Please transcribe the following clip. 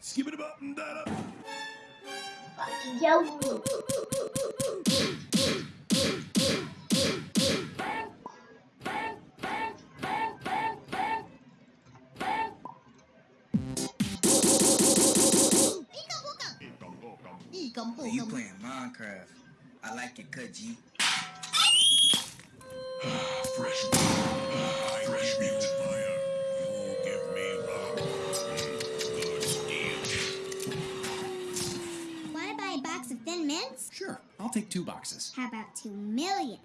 Skip it about and that up. Fucking. You playing Minecraft. I like it, cut Sure, I'll take two boxes. How about two million?